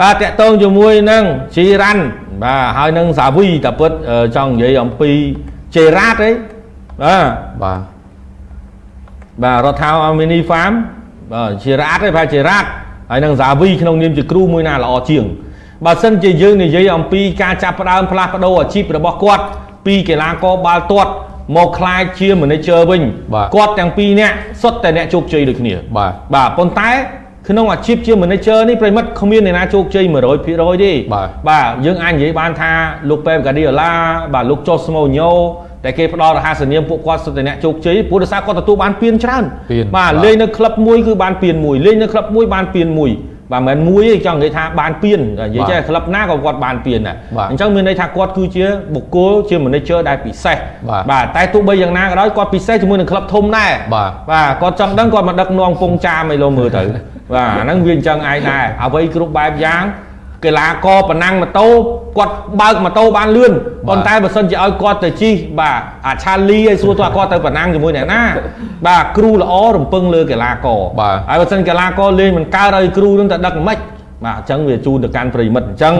បាទតកតងជាមួយនឹងជីរ៉ាន់បាទហើយនឹងសាវីតាពិតចង់និយាយអំពីជេរ៉ាតអីបាទបាទបាទរដ្ឋាភិបាល mini farm បាទជេរ៉ាតឯងបាទជេរ៉ាតហើយនឹងសាវីក្នុងនាមជាគ្រូមួយណាល្អជាងបើសិនជាយើងនិយាយអំពីការចាប់ផ្ដើមផ្លាស់ប្ដូរអាជីពរបស់គាត់ពីកីឡាករបាល់ទាត់មកខ្លាយជា manager វិញគាត់ទាំងពីរនាក់សុទ្ធតែអ្នកជោគជ័យដូចគ្នាបាទបាទប៉ុន្តែ ក្នុងអាជីពជា manager នេះប្រិមិត្តគ្មានអ្នកណាជោគជ័យ100%ទេបាទបាទយើងអាចនិយាយបានថាលោកប៉េបកាឌីអូឡាបាទលោកចូសម៉ូញ៉ូតែគេផ្ដល់រហស្សនាមពួកគាត់សុទ្ធតែអ្នកជោគជ័យព្រោះដោយសារគាត់ទទួលបានពានច្រើនបាទលេងនៅក្លឹបមួយគឺបានពានមួយលេងនៅក្លឹបមួយបានពានមួយបាទមិនមែនមួយទេចង់និយាយថាបានពៀននិយាយចេះក្លឹបណាក៏គាត់បានពៀនដែរអញ្ចឹងមានន័យថាគាត់គឺជាបុគ្គលជា manager ដែលពិសេសបាទតែទោះបីយ៉ាងណាក៏ដោយគាត់ពិសេសជាមួយនឹងក្លឹបធំដែរបាទបាទគាត់ចង់ដឹងគាត់មកដឹកនាំពងចាមឲ្យលោមើលទៅ បាទអាហ្នឹងវាអញ្ចឹងឯងដែរអ្វីគ្រប់បែបយ៉ាងកីឡាករប្រណាំងម៉ូតូគាត់បើកម៉ូតូបានលឿនប៉ុន្តែបើសិនជាឲ្យគាត់ទៅជិះបាទអាឆាលីឲ្យសួរទៅគាត់ទៅប្រណាំងជាមួយអ្នកណាបាទគ្រូល្អរំពឹងលើកីឡាករហើយបើសិនកីឡាករលេងមិនកើតឲ្យគ្រូនឹងទៅដឹកមិនបាទអញ្ចឹងវាជូនទៅកាន់ប្រិមិត្តអញ្ចឹង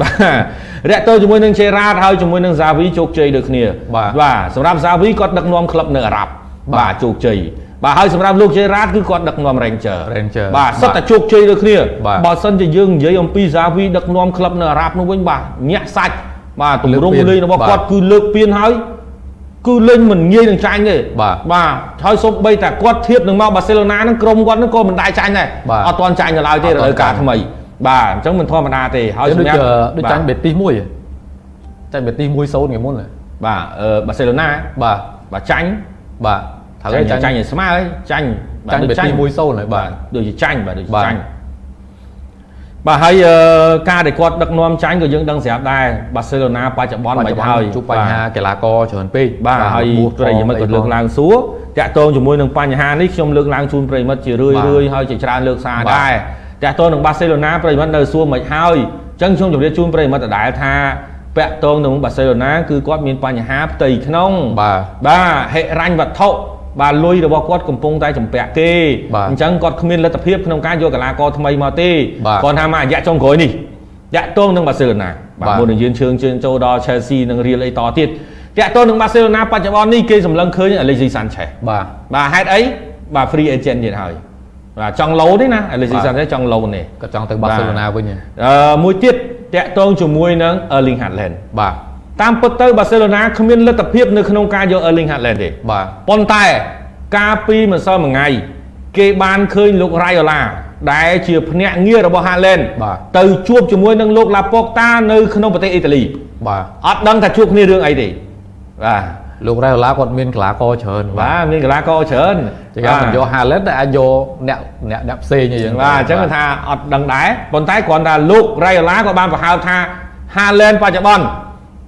បាទរាក់ទោជាមួយនឹងជេរ៉ាតហើយជាមួយនឹងសាវីជោគជ័យដូចគ្នាបាទសម្រាប់សាវីគាត់ដឹកនាំក្លឹបនៅអារ៉ាប់បាទជោគជ័យ បាទហើយសម្រាប់លោកជេរ៉ាតគឺគាត់ដឹកនាំ Ranger Ranger បាទសុទ្ធតែជោគជ័យដូចគ្នាបើសិនជាយើងនិយាយអំពីសាវីដឹកនាំក្លឹបនៅអារ៉ាប់នោះវិញបាទញាក់សាច់បាទទម្រង់លេងរបស់គាត់គឺលើកពៀនហើយគឺលេងមិនងាយនឹងចាញ់ទេបាទបាទហើយសូម្បីតែគាត់ធៀបនឹងមកបាសេឡូណានឹងក្រុមគាត់នឹងក៏មិនដែរចាញ់ដែរអត់ទាន់ចាញ់នៅឡើយទេរដូវកាលថ្មីបាទអញ្ចឹងមិនធម្មតាទេហើយសម្រាប់ដូចចាញ់បេទីសមួយចាញ់បេទីស1 0ថ្ងៃមុនបាទអឺបាសេឡូណាបាទបាទចាញ់បាទ ត្រូវចាញ់ចាញ់ឲ្យស្មើហើយចាញ់ចាញ់បេទី1-0ហើយបាទដូចជាចាញ់បាទដូចជាចាញ់បាទហើយការដែលគាត់ដឹកនាំចាញ់ក៏យើងដឹងស្រាប់ដែរបាសេឡូណាបច្ចុប្បន្នមិនហើយជួបបញ្ហាកីឡាករច្រើនពេកបាទហើយប្រិយមិត្តក៏លើកឡើងសួរតាក់ទងជាមួយនឹងបញ្ហានេះខ្ញុំលើកឡើងជូនប្រិយមិត្តជារឿយរឿយហើយជាច្រើនលើកសារដែរតាក់ទងនឹងបាសេឡូណាប្រិយមិត្តនៅសួរមិនហើយអញ្ចឹងខ្ញុំជម្រាបជូនប្រិយមិត្តដដែលថាពាក់ទងនឹងបាសេឡូណាគឺគាត់មានបញ្ហាផ្ទៃក្នុងបាទបាទហិរញ្ញវត្ថុ បាទលុយរបស់គាត់កំពុងតែចម្ពាក់គេអញ្ចឹងគាត់គ្មានលទ្ធភាពក្នុងការយកកីឡាករថ្មីមកទេគាត់ថាមករយៈចុងក្រោយនេះតាក់ទងនឹងបាសេឡូណាបាទមុននឹងយានជើងជើងចូលដល់ Chelsea និង Real អីតទៀតតាក់ទងនឹងបាសេឡូណាបច្ចុប្បន្ននេះគេសម្លឹងឃើញ Alexis Sanchez បាទបាទហេតុអីបាទ free agent ទៀតហើយបាទចង់ឡូទេណា Alexis Sanchez ចង់ឡូទេគាត់ចង់ទៅបាសេឡូណាវិញអឺមួយទៀតតាក់ទងជាមួយនឹង Erling Haaland បាទ តាមពិតទៅបាសេឡូណាគ្មានលទ្ធភាពនៅក្នុងការយក Erling Haaland ទេបាទប៉ុន្តែកាលពីម្សិលមិថ្ងៃគេបានឃើញលោករ៉ៃអូឡាដែលជាភ្នាក់ងាររបស់ហាឡែនទៅជួបជាមួយនឹងលោកឡាប៉ុកតានៅក្នុងប្រទេសអ៊ីតាលីបាទអត់ដឹងថាជួបគ្នារឿងអីទេបាទលោករ៉ៃអូឡាគាត់មានកីឡាករច្រើនបាទមានកីឡាករច្រើនចឹងមិនយកហាឡែនតែអាចយកអ្នកអ្នកអ្នកផ្សេងអីចឹងបាទអញ្ចឹងថាអត់ដឹងដែរប៉ុន្តែគ្រាន់តែលោករ៉ៃអូឡាក៏បានបង្ហើបថាហាឡែនបច្ចុប្បន្ន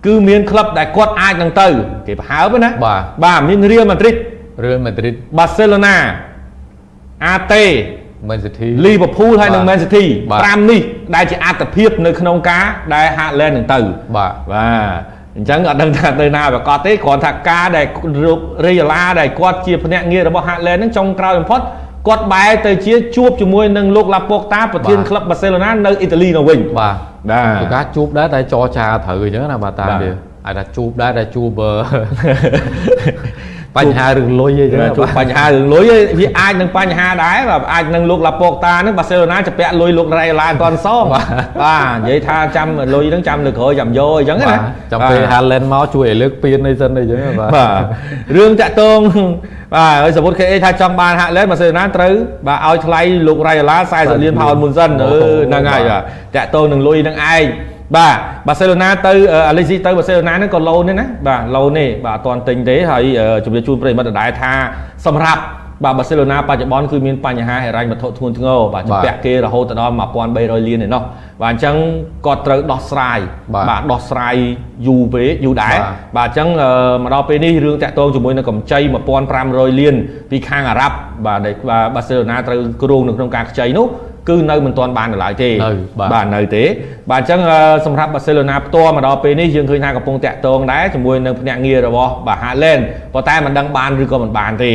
គឺមានក្លឹបដែលគាត់អាចនឹងទៅគេបង្ហើបណាបាទបាទមានរៀលម៉ាឌ្រីត Real Madrid បាសេឡូណាអាតេ Man City លីវើពូលហើយនិង Man City 5នេះដែលជាអត្តភាពនៅក្នុងការដែលហាក់ឡែននឹងទៅបាទបាទអញ្ចឹងអត់ដឹងថាទៅណាប្រកាសទេគ្រាន់ថាការដែលរីយ៉ាឡាដែលគាត់ជាភ្នាក់ងាររបស់ហាក់ឡែននឹងចុងក្រោយបំផុត គាត់បែរទៅជាជួបជាមួយនឹងលោកឡាប៉ុកតាប្រធានក្លឹបបាសេឡូណានៅអ៊ីតាលីនោះវិញបាទបាទការជួបដែរតែចរចាត្រូវអញ្ចឹងណាបាទតាមវាអាចថាជួបដែរតែជួប បញ្ហារឿងលុយអីចឹងជួបបញ្ហារឿងលុយវាអាចនឹងបញ្ហាដែរបាទអាចនឹងលោកឡាប៉ុកតានឹងបាសេឡូណាจะពាក់លុយលោករ៉ៃឡាគាត់សងបាទនិយាយថាចាំលុយហ្នឹងចាំលើក្រោយចាំយកអញ្ចឹងណាចាំពេល Haaland មកជួយឲ្យលើកពៀនអីសិនអីចឹងបាទបាទរឿងតាក់ទងបាទហើយសមុទ្រ KA ថាចង់បានហាក់ឡែនបាសេឡូណាត្រូវបាទឲ្យថ្លៃលោករ៉ៃឡា40លានផោនមុនសិនហ្នឹងហើយបាទតាក់ទងនឹងលុយនឹងឯង បាទបាសេឡូណាទៅអាឡេស៊ីទៅបាសេឡូណាហ្នឹងក៏ឡូនទេណាបាទឡូនទេបាទអត់ទាន់ទិញទេហើយជំរាបជូនប្រិយមិត្តដដែលថាសម្រាប់បាទបាសេឡូណាបច្ចុប្បន្នគឺមានបញ្ហាហិរញ្ញវត្ថុធ្ងន់ធ្ងរបាទជំពាក់គេរហូតដល់1300លានឯណោះបាទអញ្ចឹងគាត់ត្រូវដោះស្រាយបាទដោះស្រាយយូរពេកយូរដែរបាទអញ្ចឹងមកដល់ពេលនេះរឿងតាក់ទងជាមួយនឹងកម្ចី1500លានពីខាងអារ៉ាប់បាទដែលបាសេឡូណាត្រូវគ្រោងនៅក្នុងការខ្ចីនោះ គឺនៅមិនទាន់បាននៅឡើយទេបាទនៅទេបាទអញ្ចឹងសម្រាប់បាសេឡូណាផ្ទាល់មកដល់ពេលនេះយើងឃើញថាកំពុងតាក់ទងដែរជាមួយនឹងភ្នាក់ងាររបស់បាទ Haaland ប៉ុន្តែមិនដឹងបានឬក៏មិនបានទេ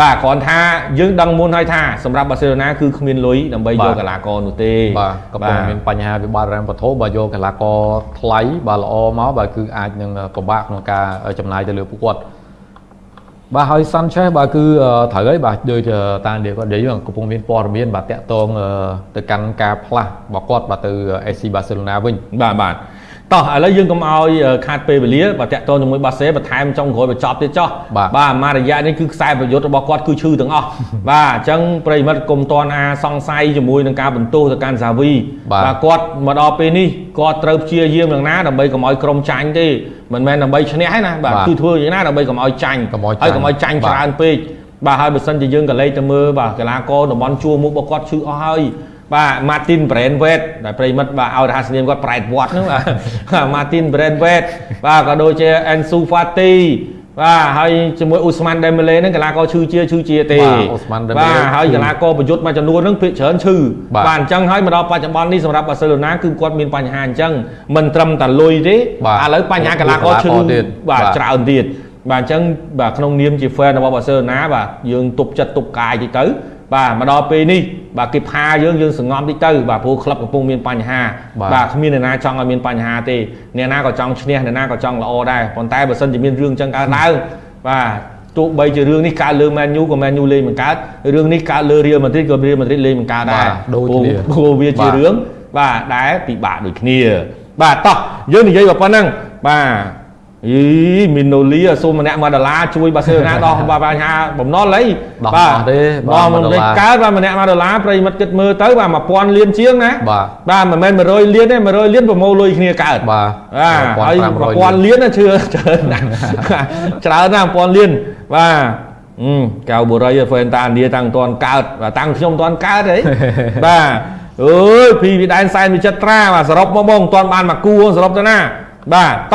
បាទគ្រាន់ថាយើងដឹងមុនហើយថាសម្រាប់បាសេឡូណាគឺគ្មានលុយដើម្បីយកកីឡាករនោះទេបាទកំពុងមានបញ្ហាវិបត្តិរ៉ាំវត្ថុបើយកកីឡាករថ្លៃបាទល្អមកបាទគឺអាចនឹងពិបាកក្នុងការចំណាយទៅលើពួកគាត់ បាទហើយ Sanchez បាទគឺត្រូវហើយបាទដូចតាមដែលគាត់និយាយកំពុងមានព័ត៌មានបាទតាក់ទងទៅកាន់ការផ្លាស់របស់គាត់បាទទៅ AC Barcelona វិញបាទបាទ តោះឥឡូវយើងកុំឲ្យខាតពេលវេលាបាទតាក់ទងជាមួយបាសេបន្ថែមចុងក្រោយបញ្ចប់ទៀតចោះបាទបាទមួយរយៈនេះគឺខ្សែប្រយុទ្ធរបស់គាត់គឺឈឺទាំងអស់បាទអញ្ចឹងប្រិមិត្តកុំតន់អាសង្ស័យជាមួយនឹងការបន្ទោសទៅកាន់សាវីបាទគាត់មកដល់ពេលនេះគាត់ត្រូវព្យាយាមយ៉ាងណាដើម្បីកុំឲ្យក្រុមចាញ់ទេមិនមែនដើម្បីឈ្នះទេណាបាទបាទគឺធ្វើយ៉ាងណាដើម្បីកុំឲ្យចាញ់កុំឲ្យចាញ់ហើយកុំឲ្យចាញ់បាទច្រើនពេកបាទហើយបើសិនជាយើងក៏លេខទៅមើលបាទកីឡាករតំបន់ជួរមុខរបស់គាត់ឈឺអស់ហើយ បាទ Martin Brandweight ដែលប្រិមិត្តបាទឲ្យរហស្សនាមគាត់ប្រែតវត្តហ្នឹងបាទ Martin Brandweight បាទក៏ដូចជា Ansu Fati បាទហើយជាមួយ Usman Dembele ហ្នឹងកីឡាករឈឺជាឈឺជាទេបាទ Ousmane Dembele បាទហើឈឺយកីឡាករប្រយុទ្ធមួយចំនួនហ្នឹងភាគច្រើនឈឺបាទបាទអញ្ចឹងហើយមកដល់បច្ចុប្បន្ននេះសម្រាប់បាសេឡូណាគឺគាត់មានបញ្ហាអញ្ចឹងមិនត្រឹមតែលុយទេបាទឥឡូវបញ្ហាកីឡាករឈឺកីឡាករទៀតបាទបាទច្រើនទៀតបាទអញ្ចឹងបាទក្នុងនាមជា fan របស់បាសេឡូណាបាទយើងទប់ចិត្តទប់កាយតិចទៅ បាទមកដល់ពេលនេះបាទគេផាយើងយើងសង្ងំតិចទៅបាទព្រោះក្លឹបកំពុងមានបញ្ហាបាទបាទគ្មានអ្នកណាចង់ឲ្យមានបញ្ហាទេអ្នកណាក៏ចង់ឈ្នះអ្នកណាក៏ចង់ល្អដែរប៉ុន្តែបើសិនជាមានរឿងអញ្ចឹងកើតឡើងបាទទោះបីជារឿងនេះកើតលើ Man U ក៏ Man U លេងមិនកើតរឿងនេះកើតលើ Real Madrid ក៏ Real Madrid លេងមិនកើតដែរបាទដូចព្រោះគ្នាព្រោះវាជាបាទរឿងបាទដែលពិបាកដូចគ្នា បាទតោះយើងនិយាយមកប៉ុណ្ណឹងបាទ អីមីណូលីសូមម្នាក់មួយដុល្លារជួយបាសេឡូណាដោះបាទបញ្ហាបំណុលអីដោះបាទអស់ទេដោះបាទមិន1ដុល្ទេលារកើតបាទម្នាក់មួយដុល្លារប្រិមិត្តគិតមើលទៅបាទ1000លានជាងណាបាទបាទមិនមែន100លានទេ100លានប្រមូលលុយគ្នាកើតបាទបាទហើយ1500 1000លានណាជឿច្រើនណាស់ច្រើនណាស់1000លានបាទអឺកៅបុរីហ្វេនតាឥណ្ឌាតាំងមិនទាន់កើតបាទតាំងខ្ញុំមិនទាន់កើតទេបាទអើយពីវិដែនសែនវិចិត្រាបាទសរុបមកមកមិនទាន់បានមកគូសរុបទៅណាបាទតោះ